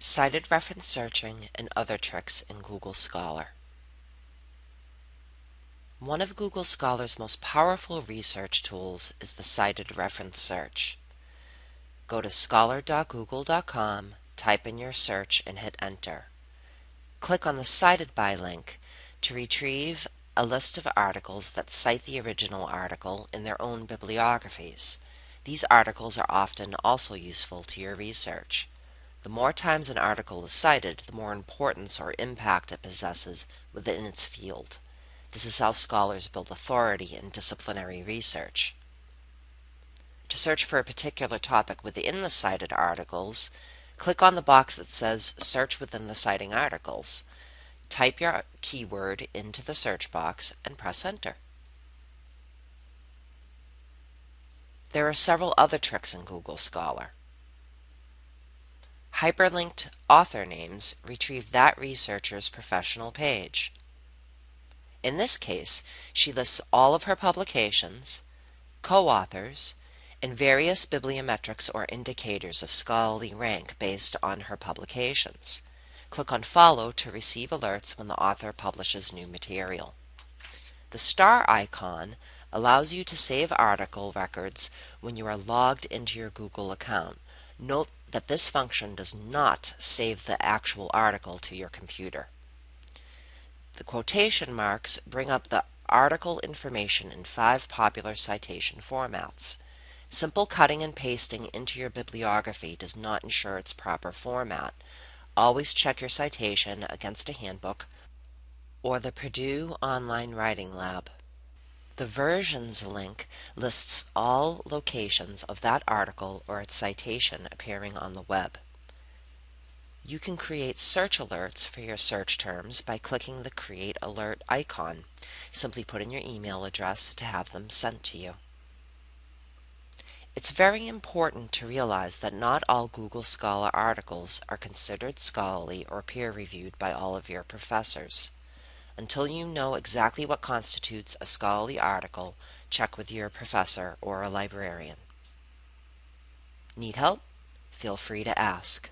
Cited reference searching and other tricks in Google Scholar. One of Google Scholar's most powerful research tools is the cited reference search. Go to scholar.google.com, type in your search, and hit enter. Click on the Cited By link to retrieve a list of articles that cite the original article in their own bibliographies. These articles are often also useful to your research. The more times an article is cited, the more importance or impact it possesses within its field. This is how scholars build authority in disciplinary research. To search for a particular topic within the cited articles, click on the box that says Search within the citing articles. Type your keyword into the search box and press enter. There are several other tricks in Google Scholar. Hyperlinked author names retrieve that researcher's professional page. In this case, she lists all of her publications, co-authors, and various bibliometrics or indicators of scholarly rank based on her publications. Click on Follow to receive alerts when the author publishes new material. The star icon allows you to save article records when you are logged into your Google account. Note that this function does not save the actual article to your computer. The quotation marks bring up the article information in five popular citation formats. Simple cutting and pasting into your bibliography does not ensure its proper format. Always check your citation against a handbook or the Purdue Online Writing Lab. The Versions link lists all locations of that article or its citation appearing on the web. You can create search alerts for your search terms by clicking the Create Alert icon. Simply put in your email address to have them sent to you. It's very important to realize that not all Google Scholar articles are considered scholarly or peer-reviewed by all of your professors. Until you know exactly what constitutes a scholarly article, check with your professor or a librarian. Need help? Feel free to ask.